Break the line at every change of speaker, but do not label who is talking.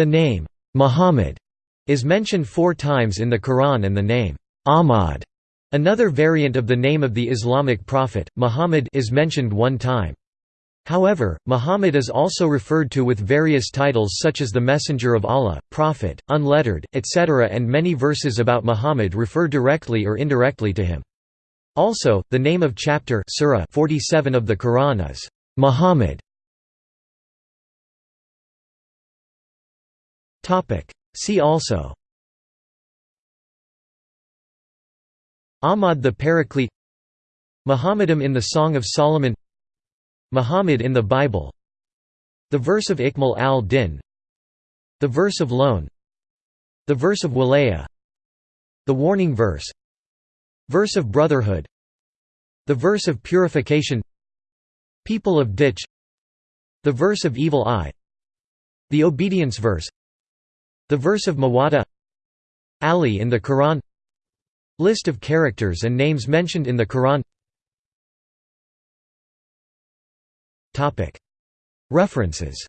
The name, Muhammad, is mentioned four times in the Quran and the name, Ahmad, another variant of the name of the Islamic prophet, Muhammad is mentioned one time. However, Muhammad is also referred to with various titles such as the Messenger of Allah, Prophet, Unlettered, etc. and many verses about Muhammad refer directly or indirectly to him. Also, the name of chapter surah 47 of the Quran is Muhammad. See also. Ahmad the Paraclete. Muhammadam in the Song of Solomon. Muhammad in the Bible. The verse of Ikmal al-Din. The verse of Loan. The verse of Walaya The warning verse. Verse of Brotherhood. The verse of Purification. People of Ditch. The verse of Evil Eye. The obedience verse The verse of Mawada Ali in the Quran. List of characters and names mentioned in the Quran. References